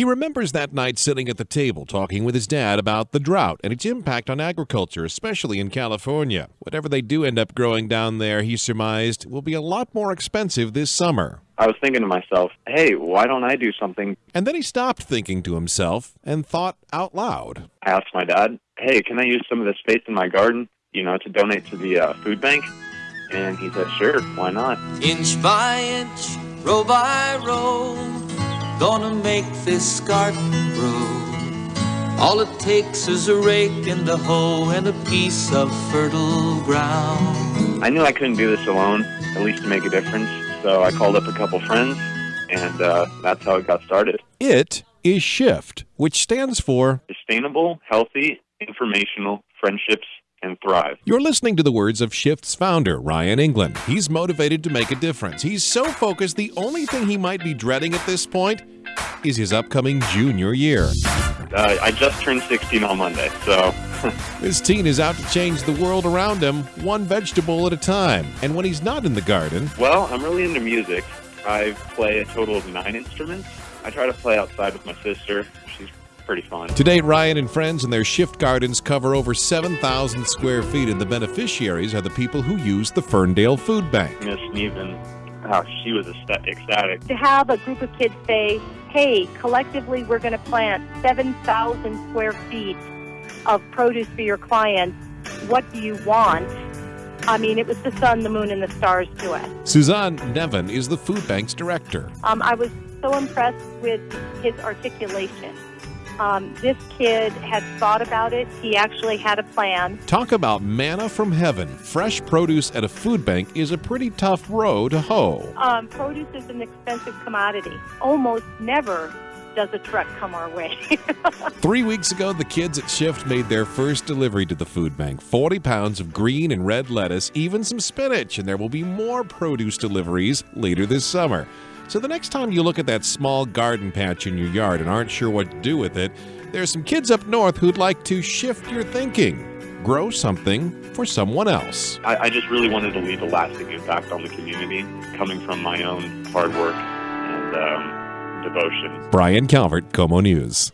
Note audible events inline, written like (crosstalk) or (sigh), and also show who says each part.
Speaker 1: He remembers that night sitting at the table talking with his dad about the drought and its impact on agriculture, especially in California. Whatever they do end up growing down there, he surmised, will be a lot more expensive this summer.
Speaker 2: I was thinking to myself, hey, why don't I do something?
Speaker 1: And then he stopped thinking to himself and thought out loud.
Speaker 2: I asked my dad, hey, can I use some of the space in my garden, you know, to donate to the uh, food bank? And he said, sure, why not?
Speaker 3: Inch by inch, row by row, gonna make this garden grow. All it takes is a rake and a hoe and a piece of fertile ground.
Speaker 2: I knew I couldn't do this alone, at least to make a difference. So I called up a couple friends, and uh, that's how it got started.
Speaker 1: It is SHIFT, which stands for
Speaker 2: Sustainable, healthy, informational friendships and thrive.
Speaker 1: You're listening to the words of Shift's founder, Ryan England. He's motivated to make a difference. He's so focused, the only thing he might be dreading at this point is his upcoming junior year.
Speaker 2: Uh, I just turned 16 on Monday, so. (laughs)
Speaker 1: this teen is out to change the world around him, one vegetable at a time. And when he's not in the garden.
Speaker 2: Well, I'm really into music. I play a total of nine instruments. I try to play outside with my sister. She's pretty fun.
Speaker 1: To date, Ryan and friends and their shift gardens cover over 7,000 square feet, and the beneficiaries are the people who use the Ferndale Food Bank.
Speaker 2: Miss Nevin, oh, she was ecstatic.
Speaker 4: To have a group of kids say, hey, collectively we're going to plant 7,000 square feet of produce for your clients. What do you want? I mean, it was the sun, the moon, and the stars to us.
Speaker 1: Suzanne Nevin is the food bank's director.
Speaker 4: Um, I was so impressed with his articulation. Um, this kid had thought about it. He actually had a plan.
Speaker 1: Talk about manna from heaven. Fresh produce at a food bank is a pretty tough row to hoe.
Speaker 4: Um, produce is an expensive commodity. Almost never does a truck come our way. (laughs)
Speaker 1: Three weeks ago, the kids at Shift made their first delivery to the food bank 40 pounds of green and red lettuce, even some spinach, and there will be more produce deliveries later this summer. So the next time you look at that small garden patch in your yard and aren't sure what to do with it, there's some kids up north who'd like to shift your thinking. Grow something for someone else.
Speaker 2: I, I just really wanted to leave a lasting impact on the community, coming from my own hard work and um, devotion.
Speaker 1: Brian Calvert, KOMO News.